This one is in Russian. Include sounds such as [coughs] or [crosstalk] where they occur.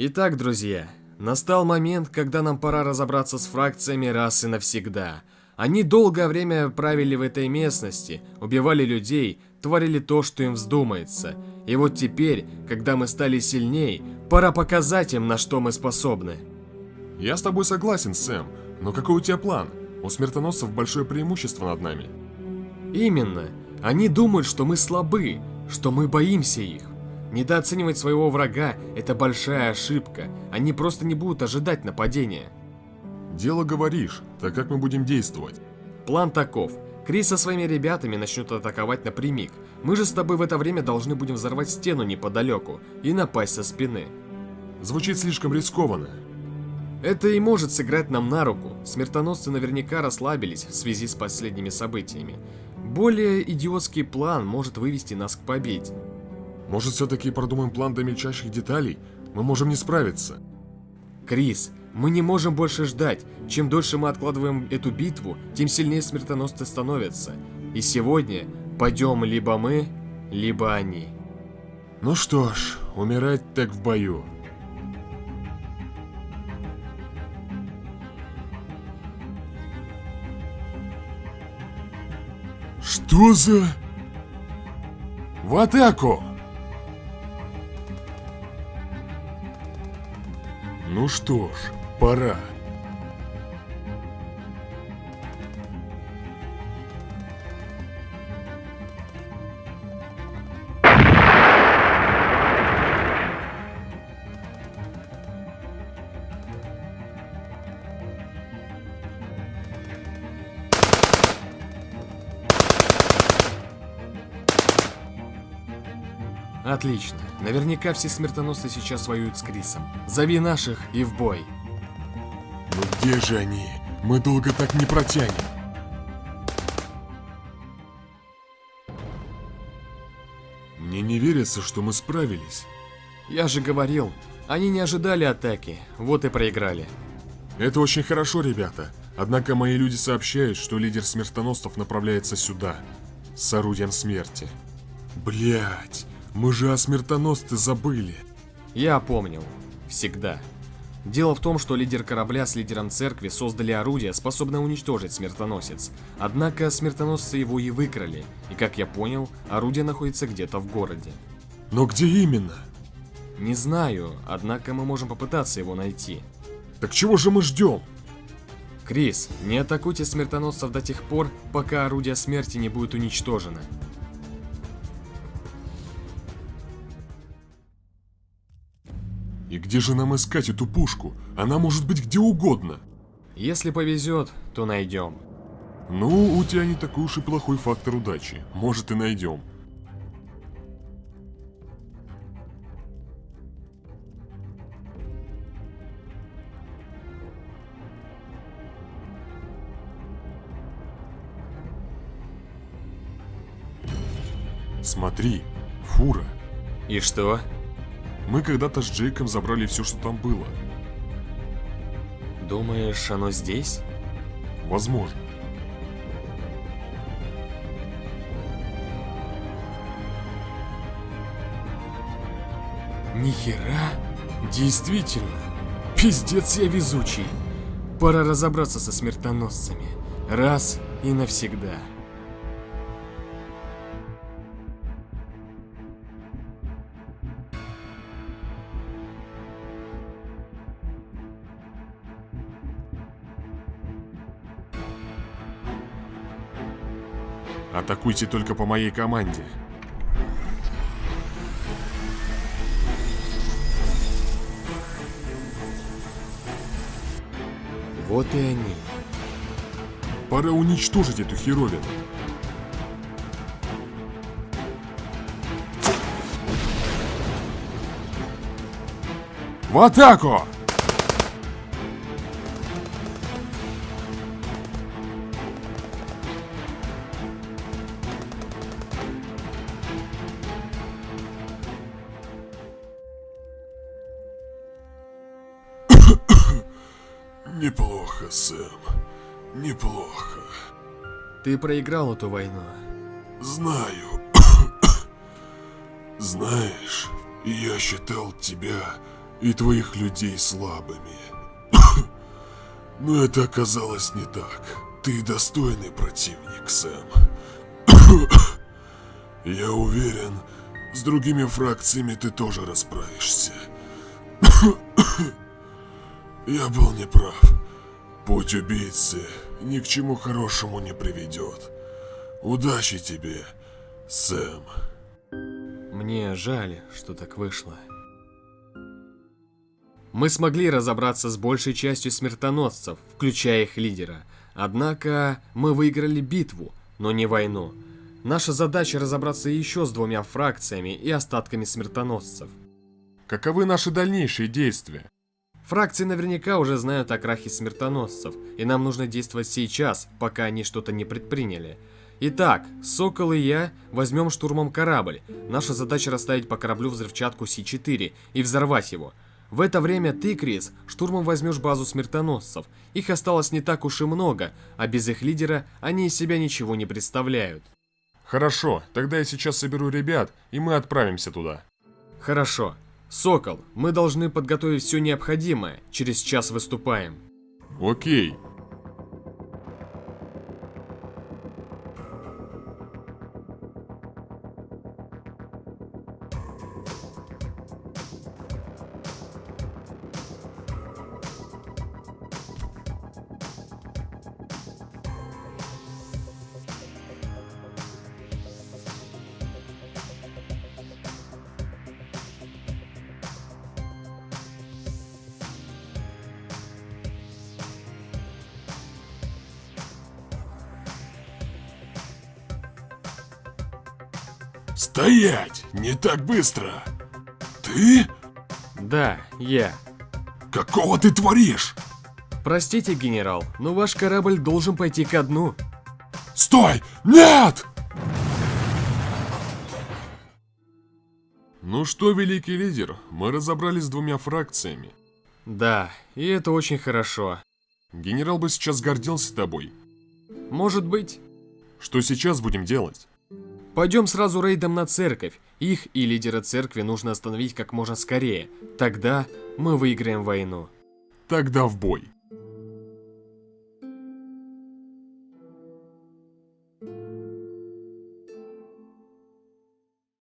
Итак, друзья, настал момент, когда нам пора разобраться с фракциями раз и навсегда. Они долгое время правили в этой местности, убивали людей, творили то, что им вздумается. И вот теперь, когда мы стали сильней, пора показать им, на что мы способны. Я с тобой согласен, Сэм, но какой у тебя план? У смертоносцев большое преимущество над нами. Именно. Они думают, что мы слабы, что мы боимся их. Недооценивать своего врага – это большая ошибка. Они просто не будут ожидать нападения. Дело говоришь, так как мы будем действовать? План таков. Крис со своими ребятами начнут атаковать напрямик. Мы же с тобой в это время должны будем взорвать стену неподалеку и напасть со спины. Звучит слишком рискованно. Это и может сыграть нам на руку. Смертоносцы наверняка расслабились в связи с последними событиями. Более идиотский план может вывести нас к победе. Может, все-таки продумаем план до мельчайших деталей? Мы можем не справиться. Крис, мы не можем больше ждать. Чем дольше мы откладываем эту битву, тем сильнее смертоносцы становятся. И сегодня пойдем либо мы, либо они. Ну что ж, умирать так в бою. Что за... В атаку! Ну что ж, пора. Отлично. Наверняка все смертоносцы сейчас воюют с Крисом. Зови наших и в бой. Ну где же они? Мы долго так не протянем. Мне не верится, что мы справились. Я же говорил, они не ожидали атаки, вот и проиграли. Это очень хорошо, ребята. Однако мои люди сообщают, что лидер смертоносцев направляется сюда, с орудием смерти. Блять, мы же о смертоносце забыли. Я помнил. Всегда. Дело в том, что лидер корабля с лидером церкви создали орудие, способное уничтожить смертоносец. Однако смертоносцы его и выкрали, и как я понял, орудие находится где-то в городе. Но где именно? Не знаю, однако мы можем попытаться его найти. Так чего же мы ждем? Крис, не атакуйте смертоносцев до тех пор, пока орудие смерти не будет уничтожено. И где же нам искать эту пушку? Она может быть где угодно. Если повезет, то найдем. Ну, у тебя не такой уж и плохой фактор удачи. Может и найдем. Смотри, фура. И что? Мы когда-то с Джейком забрали все, что там было. Думаешь, оно здесь? Возможно. Нихера? Действительно. Пиздец я везучий. Пора разобраться со смертоносцами. Раз и навсегда. Атакуйте только по моей команде. Вот и они. Пора уничтожить эту херовину. В атаку! Неплохо, Сэм. Неплохо. Ты проиграл эту войну. Знаю. [coughs] Знаешь, я считал тебя и твоих людей слабыми. [coughs] Но это оказалось не так. Ты достойный противник, Сэм. [coughs] Я уверен, с другими фракциями ты тоже расправишься. Я был неправ. Путь убийцы ни к чему хорошему не приведет. Удачи тебе, Сэм. Мне жаль, что так вышло. Мы смогли разобраться с большей частью смертоносцев, включая их лидера. Однако мы выиграли битву, но не войну. Наша задача разобраться еще с двумя фракциями и остатками смертоносцев. Каковы наши дальнейшие действия? Фракции наверняка уже знают о крахе смертоносцев, и нам нужно действовать сейчас, пока они что-то не предприняли. Итак, Сокол и я возьмем штурмом корабль. Наша задача расставить по кораблю взрывчатку С-4 и взорвать его. В это время ты, Крис, штурмом возьмешь базу смертоносцев. Их осталось не так уж и много, а без их лидера они из себя ничего не представляют. Хорошо, тогда я сейчас соберу ребят, и мы отправимся туда. Хорошо. Сокол, мы должны подготовить все необходимое. Через час выступаем. Окей. Стоять! Не так быстро! Ты? Да, я. Какого ты творишь? Простите, генерал, но ваш корабль должен пойти ко дну. Стой! Нет! Ну что, великий лидер, мы разобрались с двумя фракциями. Да, и это очень хорошо. Генерал бы сейчас гордился тобой. Может быть. Что сейчас будем делать? Пойдем сразу рейдом на церковь. Их и лидера церкви нужно остановить как можно скорее. Тогда мы выиграем войну. Тогда в бой.